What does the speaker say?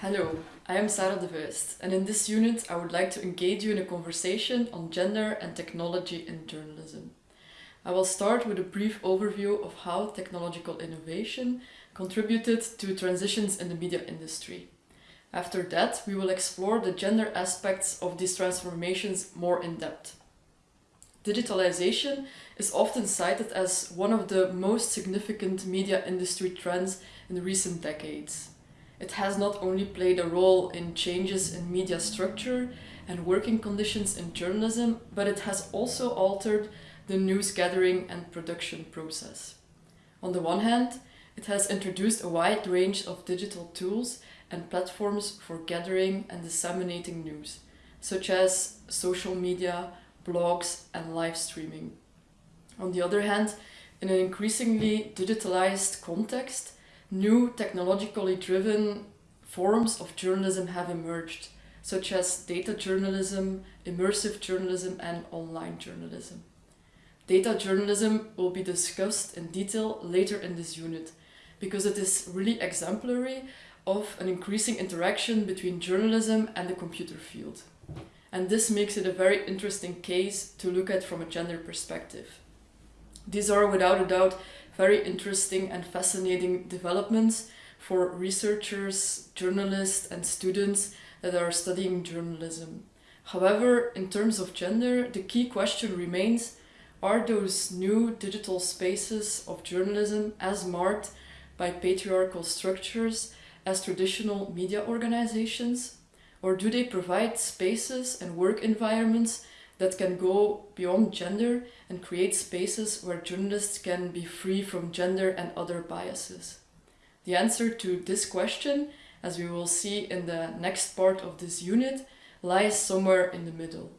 Hello, I am Sarah de Vuyst and in this unit I would like to engage you in a conversation on gender and technology in journalism. I will start with a brief overview of how technological innovation contributed to transitions in the media industry. After that, we will explore the gender aspects of these transformations more in depth. Digitalization is often cited as one of the most significant media industry trends in recent decades. It has not only played a role in changes in media structure and working conditions in journalism, but it has also altered the news gathering and production process. On the one hand, it has introduced a wide range of digital tools and platforms for gathering and disseminating news, such as social media, blogs and live streaming. On the other hand, in an increasingly digitalized context, new technologically driven forms of journalism have emerged, such as data journalism, immersive journalism and online journalism. Data journalism will be discussed in detail later in this unit, because it is really exemplary of an increasing interaction between journalism and the computer field. And this makes it a very interesting case to look at from a gender perspective. These are without a doubt very interesting and fascinating developments for researchers, journalists and students that are studying journalism. However, in terms of gender, the key question remains, are those new digital spaces of journalism as marked by patriarchal structures as traditional media organizations? Or do they provide spaces and work environments that can go beyond gender and create spaces where journalists can be free from gender and other biases? The answer to this question, as we will see in the next part of this unit, lies somewhere in the middle.